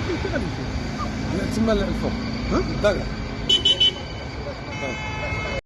فين غادي نمشيو تما الفوق. ها؟ الدرع